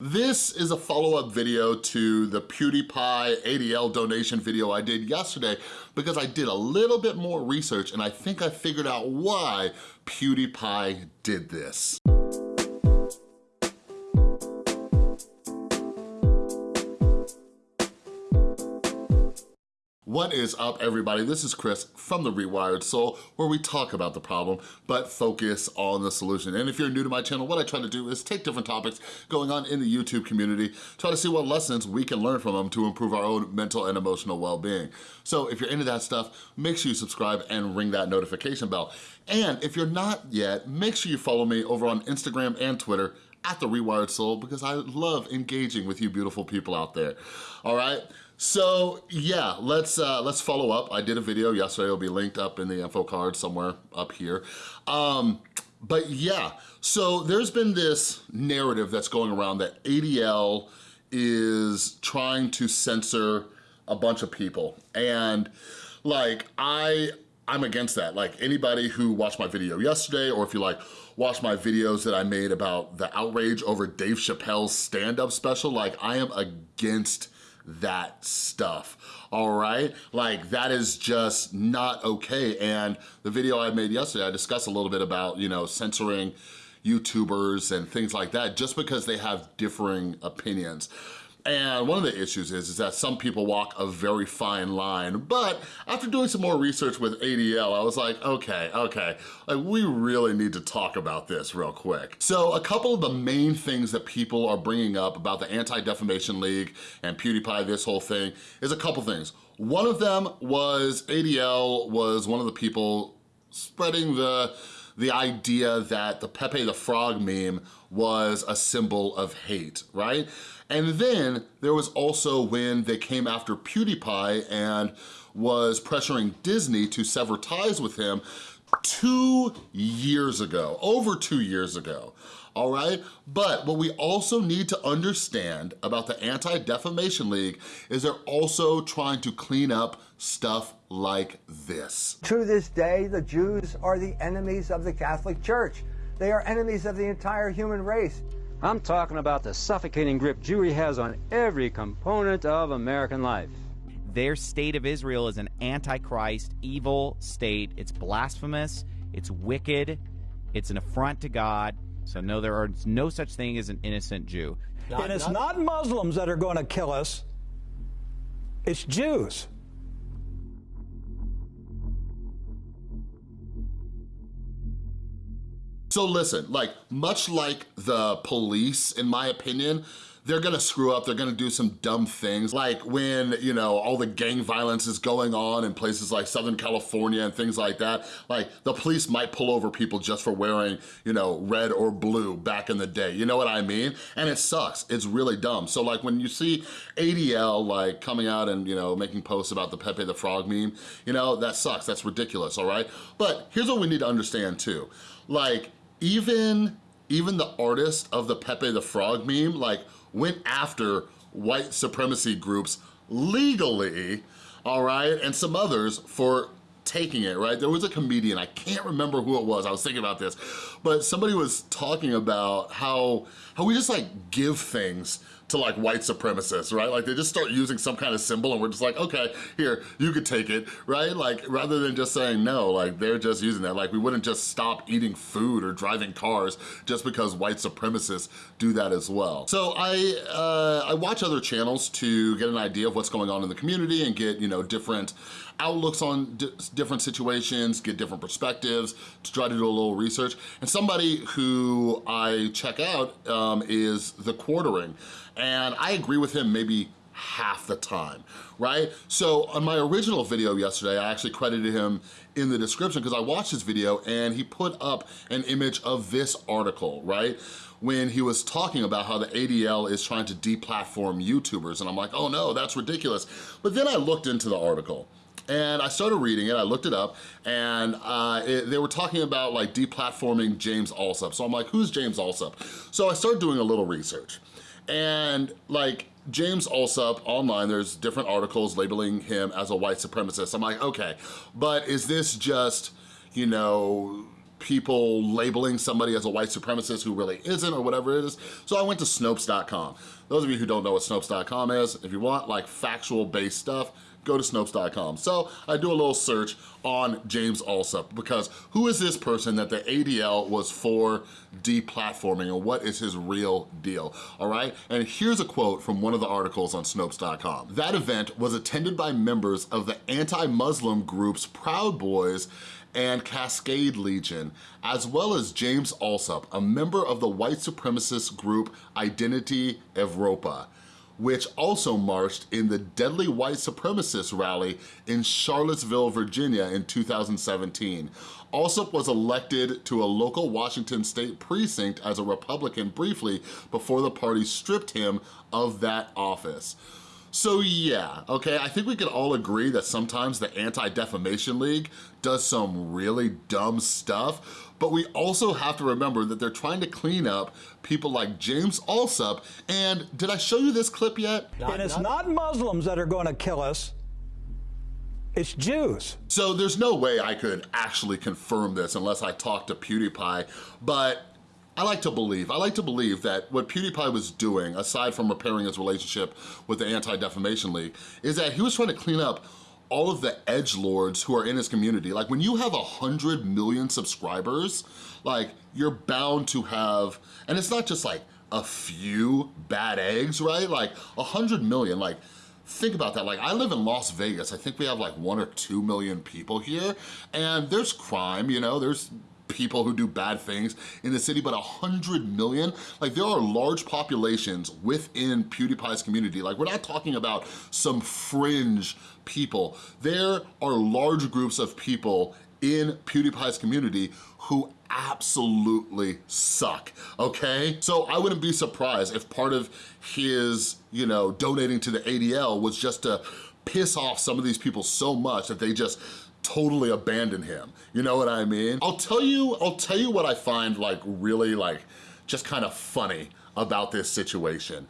This is a follow-up video to the PewDiePie ADL donation video I did yesterday because I did a little bit more research and I think I figured out why PewDiePie did this. What is up, everybody? This is Chris from The Rewired Soul, where we talk about the problem, but focus on the solution. And if you're new to my channel, what I try to do is take different topics going on in the YouTube community, try to see what lessons we can learn from them to improve our own mental and emotional well-being. So if you're into that stuff, make sure you subscribe and ring that notification bell. And if you're not yet, make sure you follow me over on Instagram and Twitter at The Rewired Soul because I love engaging with you beautiful people out there, all right? So yeah, let's uh, let's follow up. I did a video yesterday, it'll be linked up in the info card somewhere up here. Um, but yeah, so there's been this narrative that's going around that ADL is trying to censor a bunch of people. And like, I, I'm against that. Like anybody who watched my video yesterday, or if you like, watch my videos that I made about the outrage over Dave Chappelle's stand-up special, like I am against that stuff, all right? Like that is just not okay. And the video I made yesterday, I discussed a little bit about, you know, censoring YouTubers and things like that just because they have differing opinions. And one of the issues is, is that some people walk a very fine line, but after doing some more research with ADL, I was like, okay, okay, like we really need to talk about this real quick. So a couple of the main things that people are bringing up about the Anti-Defamation League and PewDiePie, this whole thing, is a couple things. One of them was ADL was one of the people spreading the the idea that the Pepe the Frog meme was a symbol of hate, right? And then there was also when they came after PewDiePie and was pressuring Disney to sever ties with him two years ago, over two years ago, all right? But what we also need to understand about the Anti-Defamation League is they're also trying to clean up stuff like this. To this day, the Jews are the enemies of the Catholic Church. They are enemies of the entire human race. I'm talking about the suffocating grip Jewry has on every component of American life. Their state of Israel is an antichrist, evil state. It's blasphemous, it's wicked, it's an affront to God. So no, there are no such thing as an innocent Jew. Not, and it's not, not Muslims that are going to kill us, it's Jews. So listen, like much like the police, in my opinion, they're gonna screw up, they're gonna do some dumb things. Like when, you know, all the gang violence is going on in places like Southern California and things like that, like the police might pull over people just for wearing, you know, red or blue back in the day. You know what I mean? And it sucks, it's really dumb. So like when you see ADL like coming out and, you know, making posts about the Pepe the Frog meme, you know, that sucks, that's ridiculous, all right? But here's what we need to understand too. Like, even, even the artist of the Pepe the Frog meme, like, went after white supremacy groups legally, all right, and some others for taking it, right? There was a comedian, I can't remember who it was, I was thinking about this, but somebody was talking about how, how we just like give things to like white supremacists, right? Like they just start using some kind of symbol and we're just like, okay, here, you could take it, right? Like rather than just saying no, like they're just using that. Like we wouldn't just stop eating food or driving cars just because white supremacists do that as well. So I, uh, I watch other channels to get an idea of what's going on in the community and get, you know, different outlooks on different situations, get different perspectives, to try to do a little research. And somebody who I check out um, is The Quartering. And I agree with him maybe half the time, right? So on my original video yesterday, I actually credited him in the description because I watched his video and he put up an image of this article, right? when he was talking about how the ADL is trying to deplatform YouTubers. And I'm like, oh no, that's ridiculous. But then I looked into the article and I started reading it, I looked it up, and uh, it, they were talking about like deplatforming James Allsup. So I'm like, who's James Allsup? So I started doing a little research. And like James Allsup online, there's different articles labeling him as a white supremacist. I'm like, okay, but is this just, you know, people labeling somebody as a white supremacist who really isn't or whatever it is. So I went to Snopes.com. Those of you who don't know what Snopes.com is, if you want like factual based stuff, go to Snopes.com. So I do a little search on James Allsup because who is this person that the ADL was for deplatforming and what is his real deal, all right? And here's a quote from one of the articles on Snopes.com. That event was attended by members of the anti-Muslim groups Proud Boys and Cascade Legion, as well as James Allsup, a member of the white supremacist group Identity Evropa which also marched in the deadly white supremacist rally in Charlottesville, Virginia in 2017. Allsup was elected to a local Washington state precinct as a Republican briefly before the party stripped him of that office. So yeah, okay, I think we can all agree that sometimes the Anti-Defamation League does some really dumb stuff, but we also have to remember that they're trying to clean up people like James Allsup, and did I show you this clip yet? and it's not Muslims that are going to kill us, it's Jews. So there's no way I could actually confirm this unless I talk to PewDiePie, but I like to believe, I like to believe that what PewDiePie was doing, aside from repairing his relationship with the Anti-Defamation League, is that he was trying to clean up all of the edge lords who are in his community. Like when you have a hundred million subscribers, like you're bound to have, and it's not just like a few bad eggs, right? Like a hundred million, like think about that. Like I live in Las Vegas. I think we have like one or two million people here and there's crime, you know, there's people who do bad things in the city, but a hundred million, like there are large populations within PewDiePie's community. Like we're not talking about some fringe people. There are large groups of people in PewDiePie's community who absolutely suck, okay? So I wouldn't be surprised if part of his, you know, donating to the ADL was just to piss off some of these people so much that they just totally abandon him. You know what I mean? I'll tell you, I'll tell you what I find like really like just kind of funny about this situation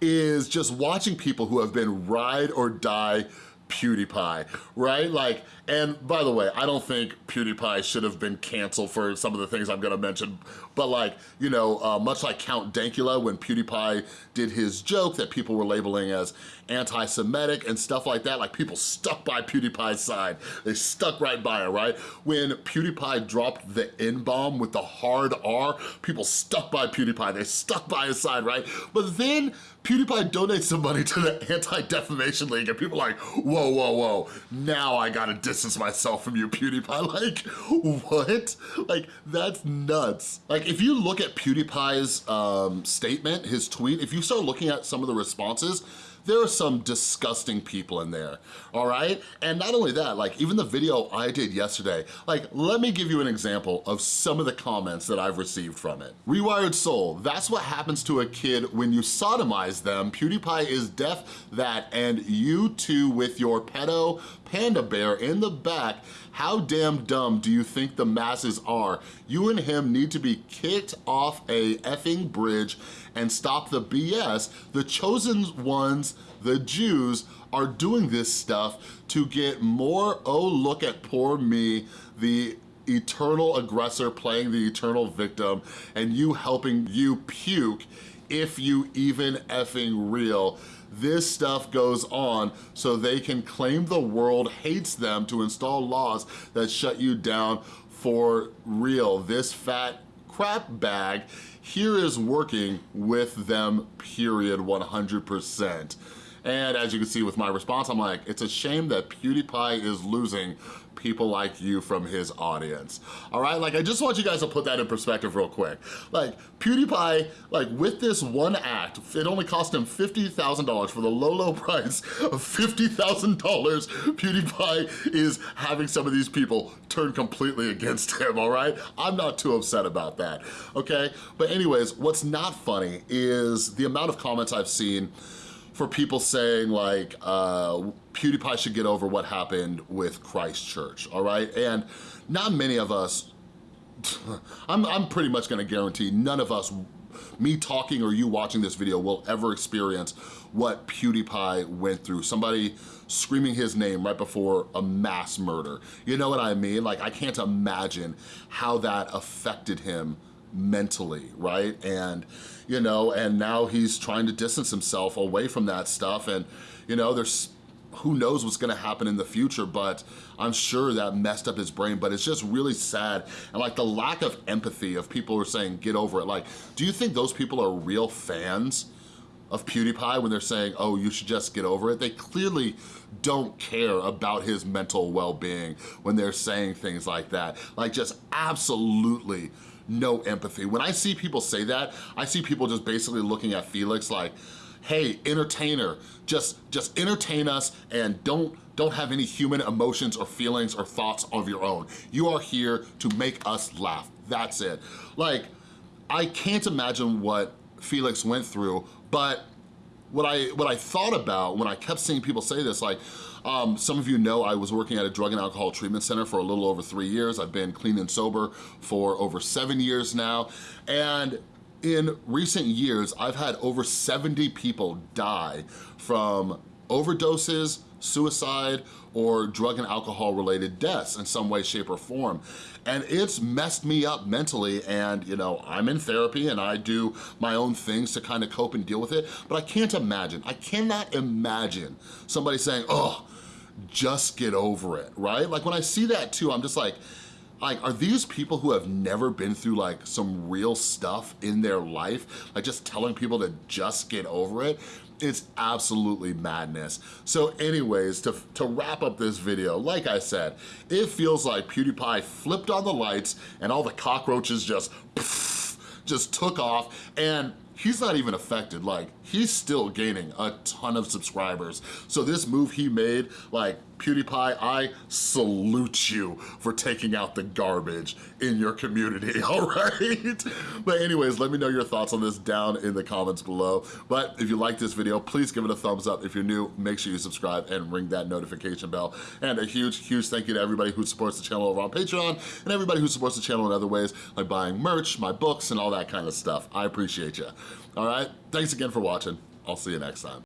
is just watching people who have been ride or die PewDiePie, right? Like, and by the way, I don't think PewDiePie should have been canceled for some of the things I'm gonna mention, but like, you know, uh, much like Count Dankula when PewDiePie did his joke that people were labeling as anti-Semitic and stuff like that, like people stuck by PewDiePie's side. They stuck right by it, right? When PewDiePie dropped the N-bomb with the hard R, people stuck by PewDiePie. They stuck by his side, right? But then PewDiePie donates some money to the Anti-Defamation League and people are like, whoa, whoa, whoa, now I gotta distance myself from you, PewDiePie. Like, what? Like, that's nuts. Like, if you look at PewDiePie's um, statement, his tweet, if you start looking at some of the responses, there are some disgusting people in there, all right? And not only that, like even the video I did yesterday, like let me give you an example of some of the comments that I've received from it. Rewired Soul, that's what happens to a kid when you sodomize them. PewDiePie is deaf that and you too with your pedo panda bear in the back how damn dumb do you think the masses are? You and him need to be kicked off a effing bridge and stop the BS. The chosen ones, the Jews, are doing this stuff to get more, oh look at poor me, the eternal aggressor playing the eternal victim and you helping you puke if you even effing real this stuff goes on so they can claim the world hates them to install laws that shut you down for real. This fat crap bag here is working with them, period, 100%. And as you can see with my response, I'm like, it's a shame that PewDiePie is losing people like you from his audience. All right, like I just want you guys to put that in perspective real quick. Like PewDiePie, like with this one act, it only cost him $50,000 for the low, low price of $50,000. PewDiePie is having some of these people turn completely against him, all right? I'm not too upset about that, okay? But anyways, what's not funny is the amount of comments I've seen for people saying like uh, PewDiePie should get over what happened with Christchurch, all right? And not many of us, I'm, I'm pretty much gonna guarantee none of us me talking or you watching this video will ever experience what PewDiePie went through. Somebody screaming his name right before a mass murder. You know what I mean? Like, I can't imagine how that affected him mentally, right? And, you know, and now he's trying to distance himself away from that stuff. And, you know, there's who knows what's gonna happen in the future, but I'm sure that messed up his brain, but it's just really sad. And like the lack of empathy of people who are saying, get over it. Like, do you think those people are real fans of PewDiePie when they're saying, oh, you should just get over it? They clearly don't care about his mental well-being when they're saying things like that. Like just absolutely no empathy. When I see people say that, I see people just basically looking at Felix like, hey, entertainer, just, just entertain us and don't, don't have any human emotions or feelings or thoughts of your own. You are here to make us laugh, that's it. Like, I can't imagine what Felix went through, but what I, what I thought about when I kept seeing people say this, like, um, some of you know I was working at a drug and alcohol treatment center for a little over three years. I've been clean and sober for over seven years now. And in recent years, I've had over 70 people die from overdoses, suicide, or drug and alcohol related deaths in some way, shape, or form. And it's messed me up mentally and you know, I'm in therapy and I do my own things to kind of cope and deal with it, but I can't imagine, I cannot imagine somebody saying, oh, just get over it, right? Like when I see that too, I'm just like, like, are these people who have never been through like some real stuff in their life? Like just telling people to just get over it? It's absolutely madness. So anyways, to, to wrap up this video, like I said, it feels like PewDiePie flipped on the lights and all the cockroaches just, just took off and he's not even affected. Like, he's still gaining a ton of subscribers. So this move he made, like, PewDiePie, I salute you for taking out the garbage in your community, all right? But anyways, let me know your thoughts on this down in the comments below. But if you like this video, please give it a thumbs up. If you're new, make sure you subscribe and ring that notification bell. And a huge, huge thank you to everybody who supports the channel over on Patreon and everybody who supports the channel in other ways, like buying merch, my books, and all that kind of stuff. I appreciate you. All right, thanks again for watching. I'll see you next time.